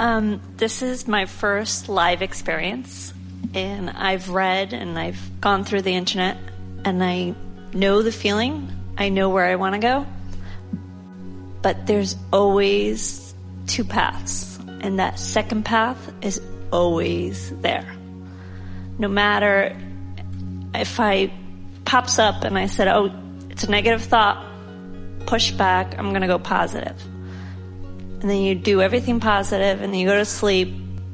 Um, this is my first live experience, and I've read and I've gone through the internet, and I know the feeling. I know where I want to go, but there's always two paths, and that second path is always there. No matter if I pops up and I said, "Oh, it's a negative thought," push back. I'm going to go positive and then you do everything positive and then you go to sleep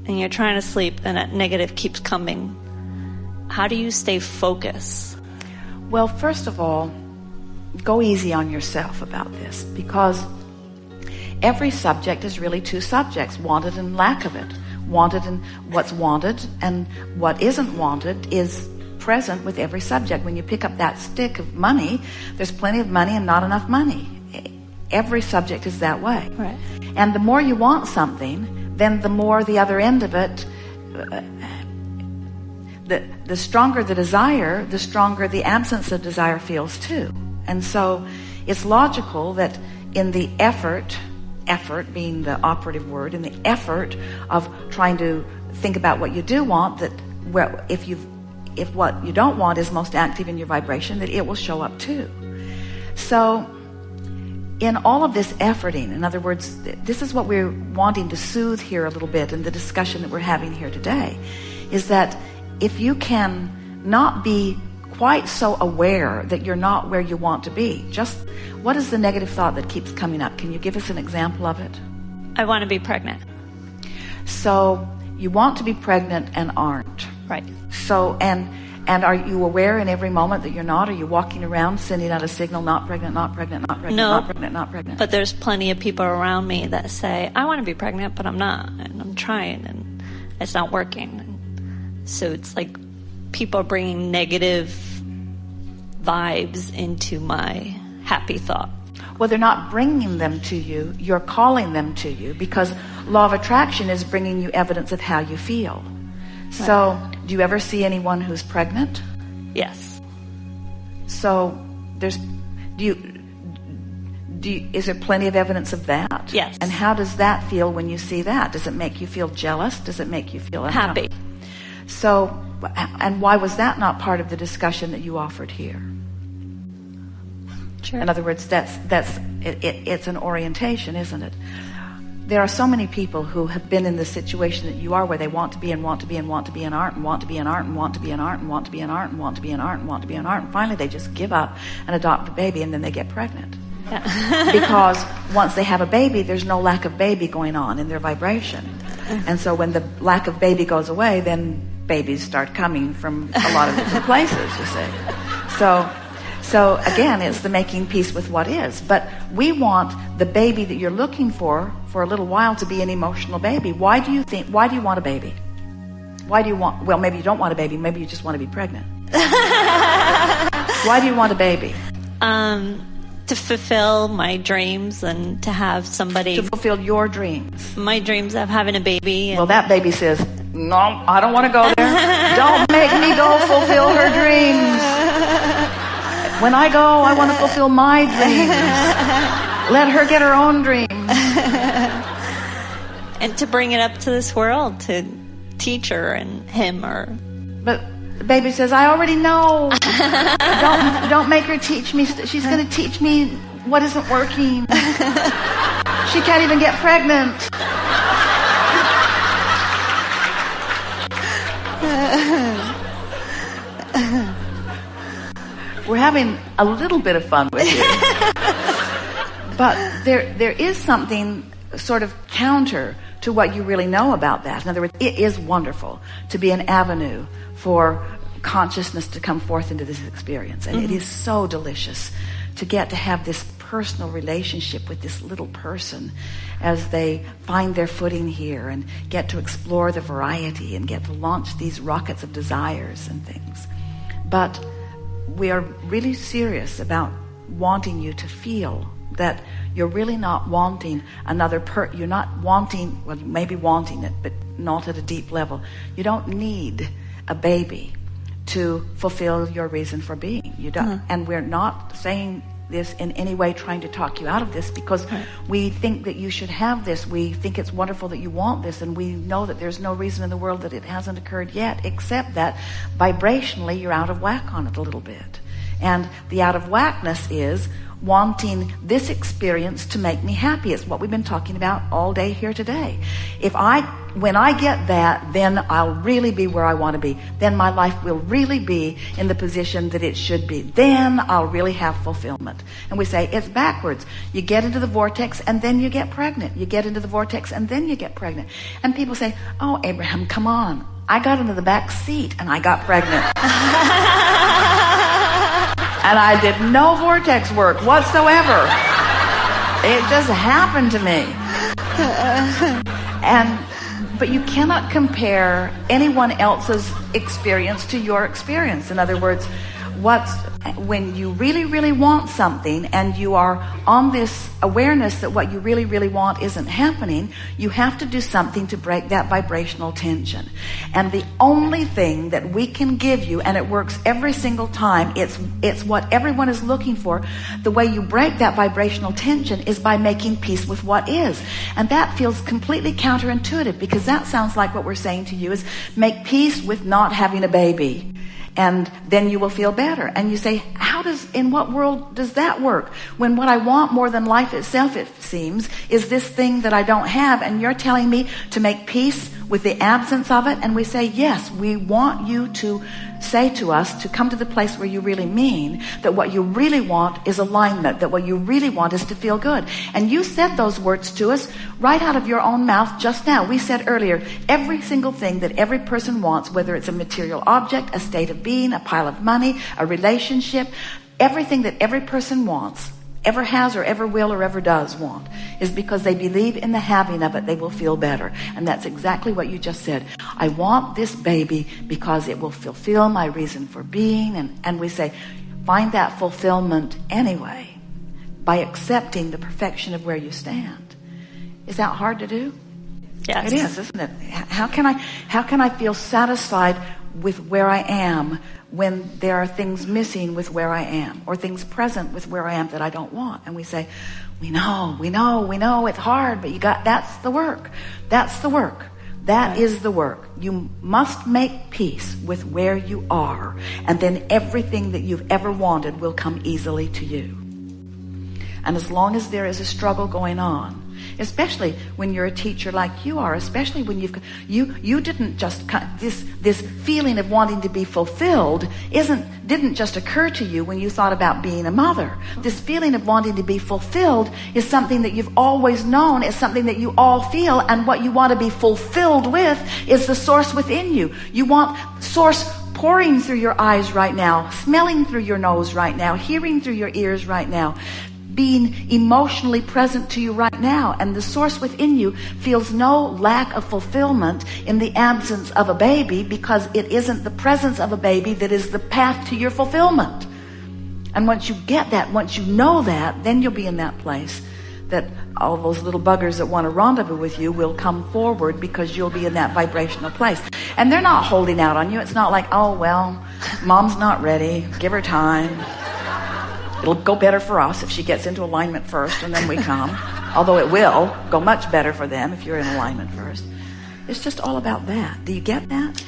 and you're trying to sleep and that negative keeps coming. How do you stay focused? Well, first of all, go easy on yourself about this because every subject is really two subjects, wanted and lack of it. Wanted and what's wanted and what isn't wanted is present with every subject. When you pick up that stick of money, there's plenty of money and not enough money. Every subject is that way. Right. And the more you want something, then the more the other end of it, uh, the, the stronger the desire, the stronger the absence of desire feels too. And so it's logical that in the effort, effort being the operative word, in the effort of trying to think about what you do want, that where, if you if what you don't want is most active in your vibration, that it will show up too. So in all of this efforting, in other words, this is what we're wanting to soothe here a little bit in the discussion that we're having here today, is that if you can not be quite so aware that you're not where you want to be, just what is the negative thought that keeps coming up? Can you give us an example of it? I want to be pregnant. So you want to be pregnant and aren't. Right. So, and and are you aware in every moment that you're not? Are you walking around sending out a signal, not pregnant, not pregnant, not pregnant, no, not pregnant, not pregnant? But there's plenty of people around me that say, I want to be pregnant, but I'm not. And I'm trying and it's not working. And So it's like people are bringing negative vibes into my happy thought. Well, they're not bringing them to you. You're calling them to you because law of attraction is bringing you evidence of how you feel. So, do you ever see anyone who's pregnant? Yes. So, there's, do you, do you, is there plenty of evidence of that? Yes. And how does that feel when you see that? Does it make you feel jealous? Does it make you feel happy? So, and why was that not part of the discussion that you offered here? Sure. In other words, that's that's it, it, it's an orientation, isn't it? There are so many people who have been in the situation that you are where they want to be and want to be and want to be in art and want to be in art and want to be in art and want to be in art and want to be in art and want to be in art. And finally they just give up and adopt a baby and then they get pregnant. Yeah. because once they have a baby there's no lack of baby going on in their vibration. And so when the lack of baby goes away then babies start coming from a lot of different places you see. So so again, it's the making peace with what is. But we want the baby that you're looking for for a little while to be an emotional baby. Why do you think, why do you want a baby? Why do you want, well, maybe you don't want a baby. Maybe you just want to be pregnant. why do you want a baby? Um, to fulfill my dreams and to have somebody to fulfill your dreams. My dreams of having a baby. well, that baby says, "No, I don't want to go there. don't make me go fulfill her dreams." When I go, I want to fulfill my dreams. Let her get her own dreams. and to bring it up to this world to teach her and him or. But the baby says, I already know. don't, don't make her teach me. She's going to teach me what isn't working. she can't even get pregnant. We're having a little bit of fun with you. but there, there is something sort of counter to what you really know about that. In other words, it is wonderful to be an avenue for consciousness to come forth into this experience. And mm-hmm. it is so delicious to get to have this personal relationship with this little person as they find their footing here and get to explore the variety and get to launch these rockets of desires and things. But we are really serious about wanting you to feel that you're really not wanting another per you're not wanting well maybe wanting it but not at a deep level you don't need a baby to fulfill your reason for being you don't mm-hmm. and we're not saying this in any way trying to talk you out of this because we think that you should have this. We think it's wonderful that you want this, and we know that there's no reason in the world that it hasn't occurred yet, except that vibrationally you're out of whack on it a little bit. And the out of whackness is wanting this experience to make me happy. It's what we've been talking about all day here today. If I, when I get that, then I'll really be where I want to be. Then my life will really be in the position that it should be. Then I'll really have fulfillment. And we say it's backwards. You get into the vortex and then you get pregnant. You get into the vortex and then you get pregnant. And people say, Oh, Abraham, come on. I got into the back seat and I got pregnant. and I did no vortex work whatsoever. It just happened to me. And, but you cannot compare anyone else's experience to your experience. In other words, what's when you really really want something and you are on this awareness that what you really really want isn't happening you have to do something to break that vibrational tension. And the only thing that we can give you and it works every single time it's it's what everyone is looking for. The way you break that vibrational tension is by making peace with what is. And that feels completely counterintuitive because that sounds like what we're saying to you is make peace with not having a baby and then you will feel better. And you say, how does, in what world does that work? When what I want more than life itself, it seems, is this thing that I don't have. And you're telling me to make peace with the absence of it. And we say, yes, we want you to say to us to come to the place where you really mean that what you really want is alignment, that what you really want is to feel good. And you said those words to us right out of your own mouth just now. We said earlier, every single thing that every person wants, whether it's a material object, a state of being, a pile of money, a relationship, everything that every person wants ever has or ever will or ever does want is because they believe in the having of it, they will feel better. And that's exactly what you just said. I want this baby because it will fulfill my reason for being. And, and we say, find that fulfillment anyway by accepting the perfection of where you stand. Is that hard to do? Yes. It is, isn't it? How can I, how can I feel satisfied with where I am when there are things missing with where I am or things present with where I am that I don't want. And we say, we know, we know, we know it's hard, but you got, that's the work. That's the work. That right. is the work. You must make peace with where you are. And then everything that you've ever wanted will come easily to you. And as long as there is a struggle going on, especially when you're a teacher like you are, especially when you've, you, you didn't just, this, this feeling of wanting to be fulfilled isn't, didn't just occur to you when you thought about being a mother. This feeling of wanting to be fulfilled is something that you've always known, is something that you all feel, and what you want to be fulfilled with is the source within you. You want source pouring through your eyes right now, smelling through your nose right now, hearing through your ears right now, being emotionally present to you right now. And the source within you feels no lack of fulfillment in the absence of a baby because it isn't the presence of a baby that is the path to your fulfillment. And once you get that, once you know that, then you'll be in that place that all those little buggers that want to rendezvous with you will come forward because you'll be in that vibrational place. And they're not holding out on you. It's not like, oh, well, mom's not ready. Give her time. It'll go better for us if she gets into alignment first and then we come. Although it will go much better for them if you're in alignment first. It's just all about that. Do you get that?